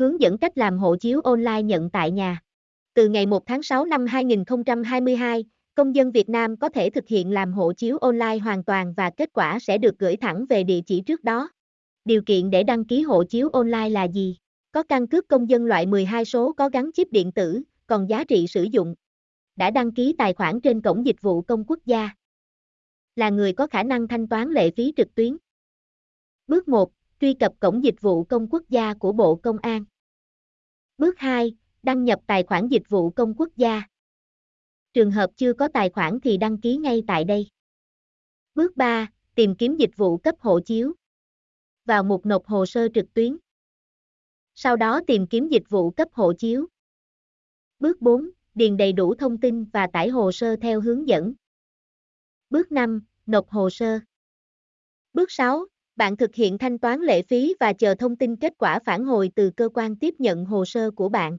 Hướng dẫn cách làm hộ chiếu online nhận tại nhà. Từ ngày 1 tháng 6 năm 2022, công dân Việt Nam có thể thực hiện làm hộ chiếu online hoàn toàn và kết quả sẽ được gửi thẳng về địa chỉ trước đó. Điều kiện để đăng ký hộ chiếu online là gì? Có căn cước công dân loại 12 số có gắn chip điện tử, còn giá trị sử dụng. Đã đăng ký tài khoản trên cổng dịch vụ công quốc gia. Là người có khả năng thanh toán lệ phí trực tuyến. Bước 1. Truy cập cổng dịch vụ công quốc gia của Bộ Công an. Bước 2. Đăng nhập tài khoản dịch vụ công quốc gia. Trường hợp chưa có tài khoản thì đăng ký ngay tại đây. Bước 3. Tìm kiếm dịch vụ cấp hộ chiếu. Vào mục nộp hồ sơ trực tuyến. Sau đó tìm kiếm dịch vụ cấp hộ chiếu. Bước 4. Điền đầy đủ thông tin và tải hồ sơ theo hướng dẫn. Bước 5. Nộp hồ sơ. Bước 6. Bạn thực hiện thanh toán lệ phí và chờ thông tin kết quả phản hồi từ cơ quan tiếp nhận hồ sơ của bạn.